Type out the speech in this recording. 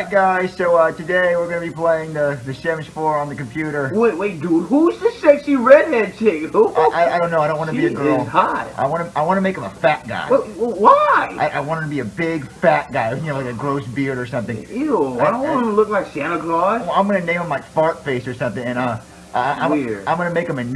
Alright guys, so uh, today we're going to be playing the, the Sims 4 on the computer. Wait, wait, dude, who's the sexy redhead chick? Who? I, I, I don't know, I don't want to be a girl. is hot. I want to I want to make him a fat guy. Well, why? I, I want him to be a big fat guy, you know, like a gross beard or something. Ew, I don't want him to look like Santa Claus. I'm going to name him like Fart Face or something, and uh, I, I'm, I'm going to make him a n***.